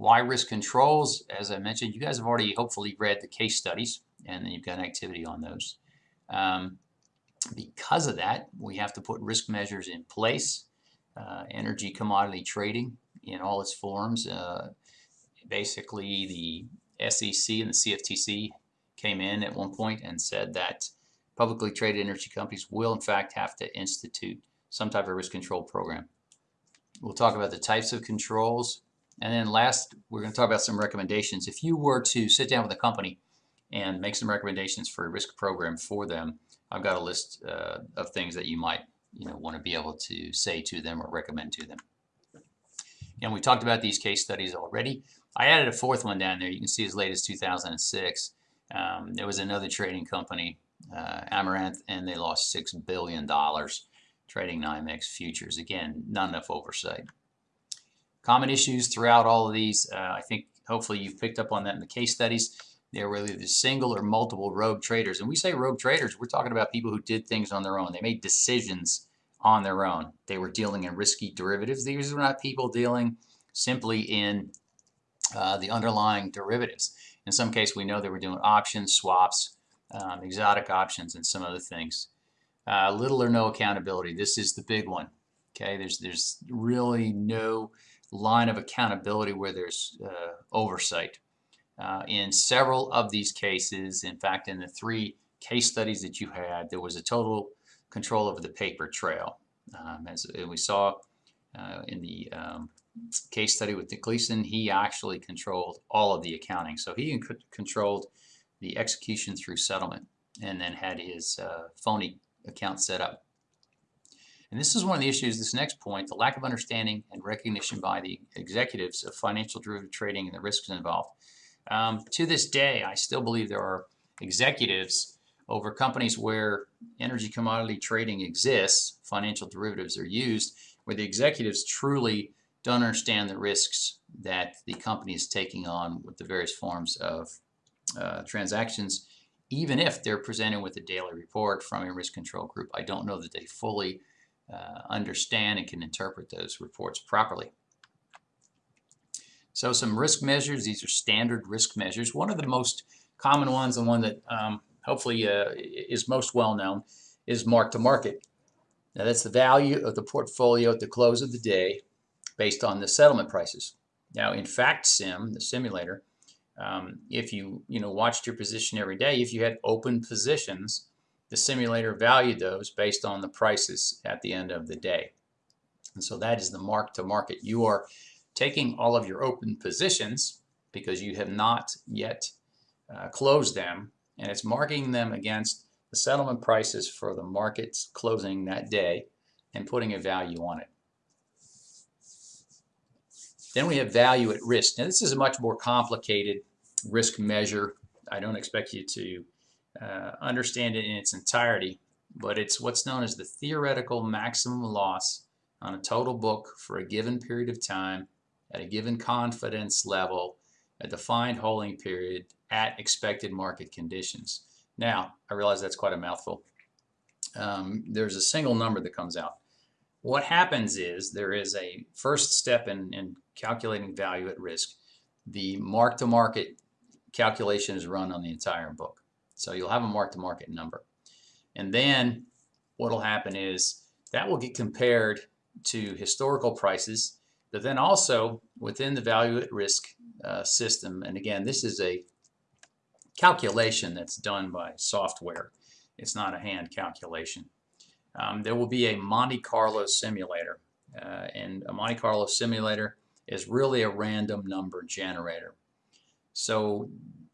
Why risk controls? As I mentioned, you guys have already hopefully read the case studies and then you've got activity on those. Um, because of that, we have to put risk measures in place. Uh, energy commodity trading in all its forms. Uh, basically, the SEC and the CFTC came in at one point and said that publicly traded energy companies will in fact have to institute some type of risk control program. We'll talk about the types of controls. And then last, we're going to talk about some recommendations. If you were to sit down with a company and make some recommendations for a risk program for them, I've got a list uh, of things that you might you know, want to be able to say to them or recommend to them. And we talked about these case studies already. I added a fourth one down there. You can see as late as 2006. Um, there was another trading company, uh, Amaranth, and they lost $6 billion trading NYMEX futures. Again, not enough oversight. Common issues throughout all of these, uh, I think hopefully you've picked up on that in the case studies. They're either the single or multiple rogue traders. And we say rogue traders, we're talking about people who did things on their own. They made decisions on their own. They were dealing in risky derivatives. These were not people dealing simply in uh, the underlying derivatives. In some case, we know they were doing options, swaps, um, exotic options, and some other things. Uh, little or no accountability. This is the big one. Okay, there's there's really no line of accountability where there's uh, oversight. Uh, in several of these cases, in fact, in the three case studies that you had, there was a total control over the paper trail. Um, as we saw uh, in the um, case study with Nick Leeson, he actually controlled all of the accounting. So he controlled the execution through settlement and then had his uh, phony account set up. And this is one of the issues, this next point, the lack of understanding and recognition by the executives of financial derivative trading and the risks involved. Um, to this day, I still believe there are executives over companies where energy commodity trading exists, financial derivatives are used, where the executives truly don't understand the risks that the company is taking on with the various forms of uh, transactions even if they're presented with a daily report from a risk control group, I don't know that they fully uh, understand and can interpret those reports properly. So some risk measures, these are standard risk measures. One of the most common ones and one that um, hopefully uh, is most well known is mark to market. Now that's the value of the portfolio at the close of the day based on the settlement prices. Now in fact sim, the simulator, um, if you you know watched your position every day, if you had open positions, the simulator valued those based on the prices at the end of the day. And so that is the mark to market. You are taking all of your open positions because you have not yet uh, closed them and it's marking them against the settlement prices for the markets closing that day and putting a value on it. Then we have value at risk. Now this is a much more complicated risk measure. I don't expect you to uh, understand it in its entirety, but it's what's known as the theoretical maximum loss on a total book for a given period of time at a given confidence level, a defined holding period at expected market conditions. Now, I realize that's quite a mouthful. Um, there's a single number that comes out. What happens is there is a first step in, in calculating value at risk. The mark-to-market calculation is run on the entire book. So you'll have a mark-to-market number. And then what will happen is that will get compared to historical prices, but then also within the value at risk uh, system. And again, this is a calculation that's done by software. It's not a hand calculation. Um, there will be a Monte Carlo simulator. Uh, and a Monte Carlo simulator is really a random number generator. So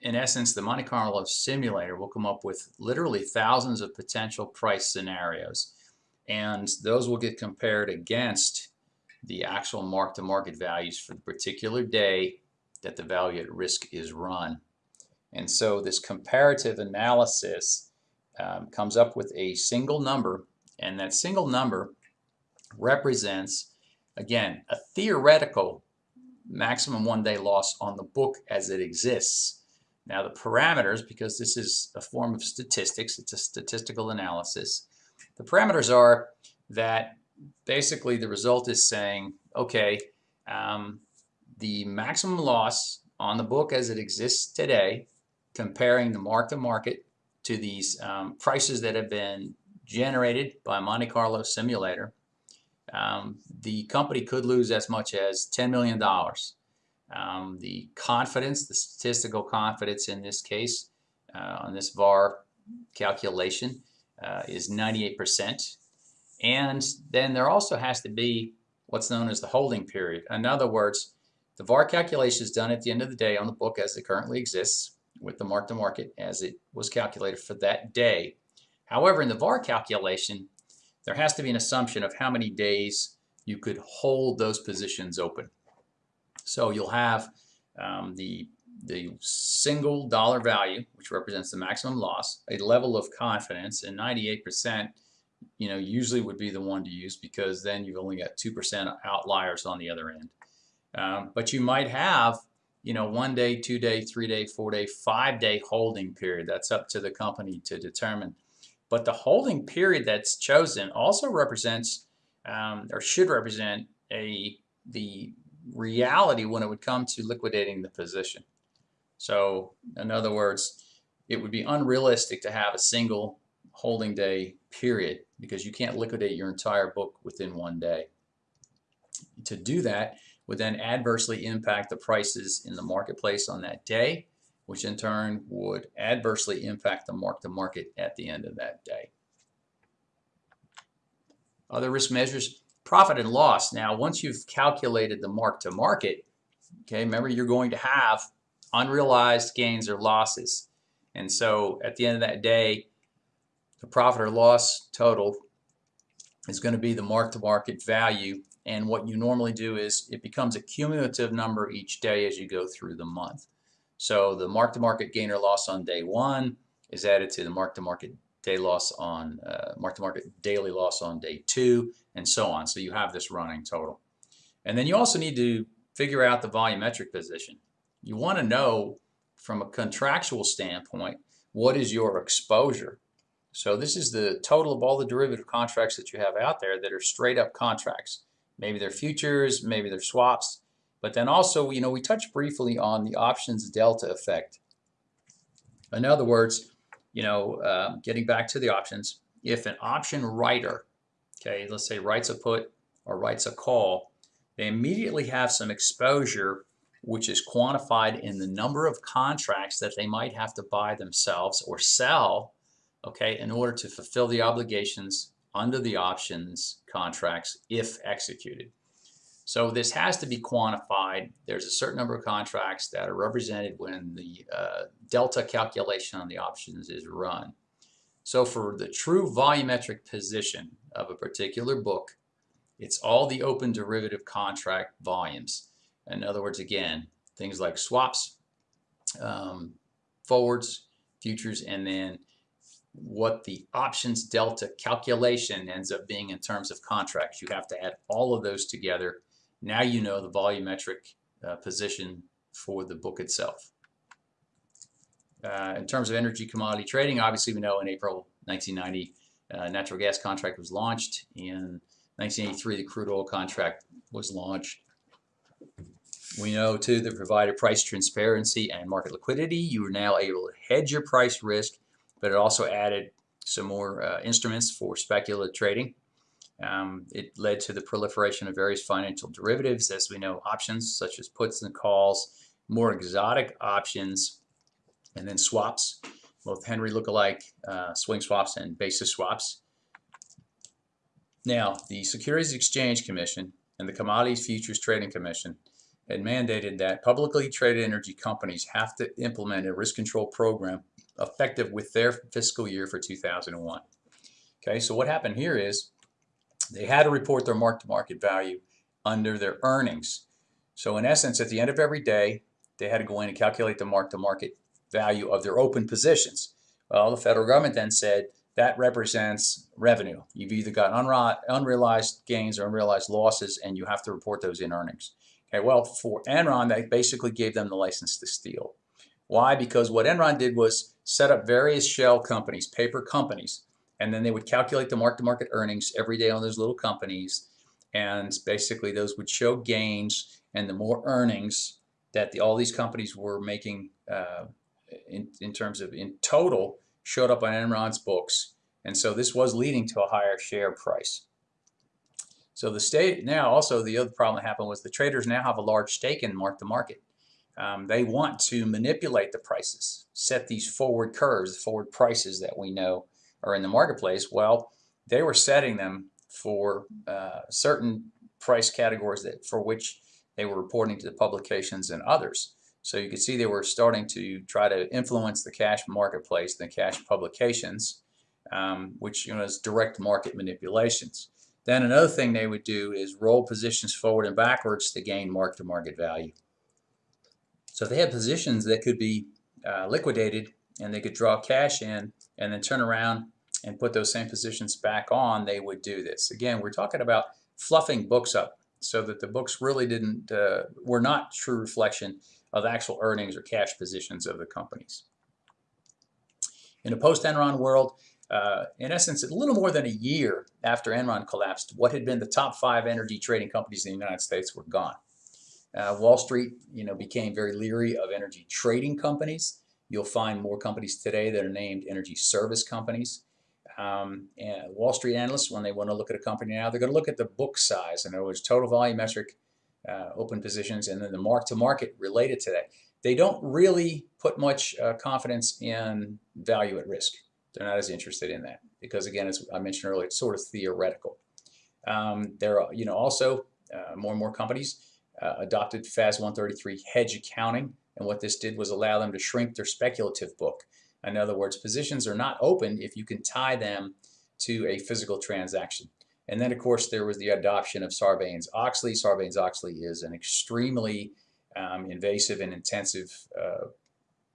in essence, the Monte Carlo simulator will come up with literally thousands of potential price scenarios. And those will get compared against the actual mark-to-market values for the particular day that the value at risk is run. And so this comparative analysis um, comes up with a single number, and that single number represents, again, a theoretical maximum one-day loss on the book as it exists. Now the parameters, because this is a form of statistics, it's a statistical analysis, the parameters are that basically the result is saying, okay, um, the maximum loss on the book as it exists today, comparing the mark to market to these um, prices that have been generated by Monte Carlo simulator, um, the company could lose as much as $10 million. Um, the confidence, the statistical confidence in this case, uh, on this VAR calculation, uh, is 98%. And then there also has to be what's known as the holding period. In other words, the VAR calculation is done at the end of the day on the book as it currently exists with the mark to market as it was calculated for that day. However, in the VAR calculation, there has to be an assumption of how many days you could hold those positions open. So you'll have um, the, the single dollar value, which represents the maximum loss, a level of confidence, and 98% you know, usually would be the one to use because then you've only got 2% outliers on the other end. Um, but you might have, you know, one day, two day, three day, four day, five day holding period. That's up to the company to determine. But the holding period that's chosen also represents um, or should represent a the reality when it would come to liquidating the position. So in other words, it would be unrealistic to have a single holding day period because you can't liquidate your entire book within one day. To do that would then adversely impact the prices in the marketplace on that day, which in turn would adversely impact the mark to market at the end of that day. Other risk measures, profit and loss. Now, once you've calculated the mark to market, okay, remember you're going to have unrealized gains or losses. And so at the end of that day, the profit or loss total is going to be the mark-to-market value and what you normally do is it becomes a cumulative number each day as you go through the month. So the mark-to-market gain or loss on day one is added to the mark-to-market day loss on uh, mark-to-market daily loss on day two and so on. So you have this running total. And then you also need to figure out the volumetric position. You want to know from a contractual standpoint what is your exposure so this is the total of all the derivative contracts that you have out there that are straight up contracts. Maybe they're futures, maybe they're swaps, but then also, you know, we touched briefly on the options delta effect. In other words, you know, uh, getting back to the options, if an option writer, okay, let's say writes a put or writes a call, they immediately have some exposure which is quantified in the number of contracts that they might have to buy themselves or sell okay, in order to fulfill the obligations under the options contracts if executed. So this has to be quantified. There's a certain number of contracts that are represented when the uh, delta calculation on the options is run. So for the true volumetric position of a particular book, it's all the open derivative contract volumes. In other words, again, things like swaps, um, forwards, futures, and then what the options delta calculation ends up being in terms of contracts. You have to add all of those together. Now you know the volumetric uh, position for the book itself. Uh, in terms of energy commodity trading, obviously we know in April 1990 uh, natural gas contract was launched. In 1983 the crude oil contract was launched. We know too that provided price transparency and market liquidity, you are now able to hedge your price risk but it also added some more uh, instruments for speculative trading. Um, it led to the proliferation of various financial derivatives, as we know, options such as puts and calls, more exotic options, and then swaps, both Henry lookalike uh, swing swaps and basis swaps. Now, the Securities Exchange Commission and the Commodities Futures Trading Commission had mandated that publicly traded energy companies have to implement a risk control program effective with their fiscal year for 2001. Okay, so what happened here is they had to report their mark-to-market value under their earnings. So in essence, at the end of every day, they had to go in and calculate the mark-to-market value of their open positions. Well, the federal government then said that represents revenue. You've either got unrealized gains or unrealized losses, and you have to report those in earnings. Okay, well, for Enron, they basically gave them the license to steal. Why? Because what Enron did was set up various shell companies, paper companies, and then they would calculate the mark-to-market earnings every day on those little companies. and basically those would show gains and the more earnings that the, all these companies were making uh, in, in terms of in total showed up on Enron's books and so this was leading to a higher share price. So the state now also the other problem that happened was the traders now have a large stake in mark to market. Um, they want to manipulate the prices, set these forward curves, forward prices that we know are in the marketplace. Well, they were setting them for uh, certain price categories that for which they were reporting to the publications and others. So you can see they were starting to try to influence the cash marketplace, the cash publications, um, which you know is direct market manipulations. Then another thing they would do is roll positions forward and backwards to gain mark-to-market value. So if they had positions that could be uh, liquidated and they could draw cash in and then turn around and put those same positions back on, they would do this. Again, we're talking about fluffing books up so that the books really didn't uh, were not true reflection of actual earnings or cash positions of the companies. In a post-Enron world, uh, in essence, a little more than a year after Enron collapsed, what had been the top five energy trading companies in the United States were gone. Uh, Wall Street, you know, became very leery of energy trading companies. You'll find more companies today that are named energy service companies. Um, and Wall Street analysts, when they want to look at a company now, they're going to look at the book size. In other words, total volumetric uh, open positions and then the mark to market related to that. They don't really put much uh, confidence in value at risk. They're not as interested in that because again, as I mentioned earlier, it's sort of theoretical. Um, there are, you know, also uh, more and more companies uh, adopted FAS 133 hedge accounting, and what this did was allow them to shrink their speculative book. In other words, positions are not open if you can tie them to a physical transaction. And then, of course, there was the adoption of Sarbanes-Oxley. Sarbanes-Oxley is an extremely um, invasive and intensive uh,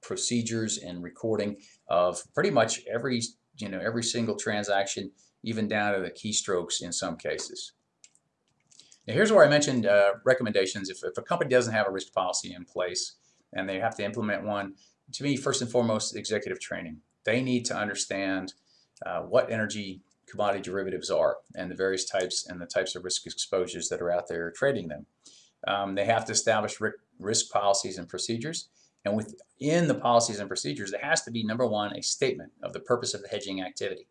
procedures and recording of pretty much every you know every single transaction even down to the keystrokes in some cases. Now here's where I mentioned uh, recommendations. If, if a company doesn't have a risk policy in place and they have to implement one, to me first and foremost executive training. They need to understand uh, what energy commodity derivatives are and the various types and the types of risk exposures that are out there trading them. Um, they have to establish risk policies and procedures and within the policies and procedures, there has to be, number one, a statement of the purpose of the hedging activity.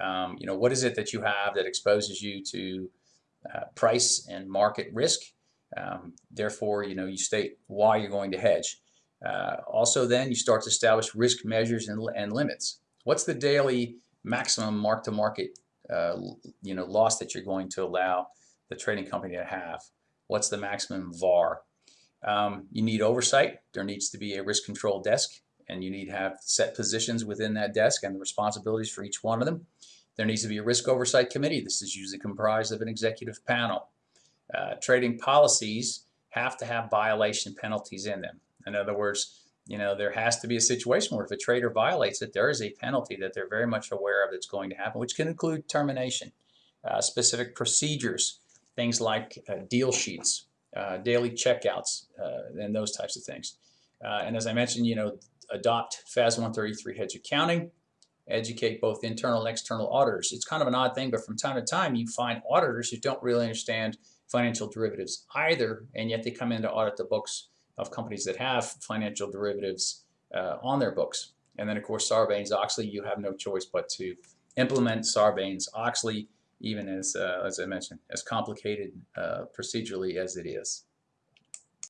Um, you know, what is it that you have that exposes you to uh, price and market risk? Um, therefore, you know, you state why you're going to hedge. Uh, also, then you start to establish risk measures and, and limits. What's the daily maximum mark-to-market, uh, you know, loss that you're going to allow the trading company to have? What's the maximum VAR? Um, you need oversight. There needs to be a risk control desk and you need to have set positions within that desk and the responsibilities for each one of them. There needs to be a risk oversight committee. This is usually comprised of an executive panel. Uh, trading policies have to have violation penalties in them. In other words, you know, there has to be a situation where if a trader violates it, there is a penalty that they're very much aware of that's going to happen, which can include termination, uh, specific procedures, things like uh, deal sheets, uh, daily checkouts, uh, and those types of things. Uh, and as I mentioned, you know, adopt FAS 133 hedge accounting, educate both internal and external auditors. It's kind of an odd thing, but from time to time you find auditors who don't really understand financial derivatives either, and yet they come in to audit the books of companies that have financial derivatives uh, on their books. And then of course Sarbanes-Oxley, you have no choice but to implement Sarbanes-Oxley even as, uh, as I mentioned, as complicated uh, procedurally as it is.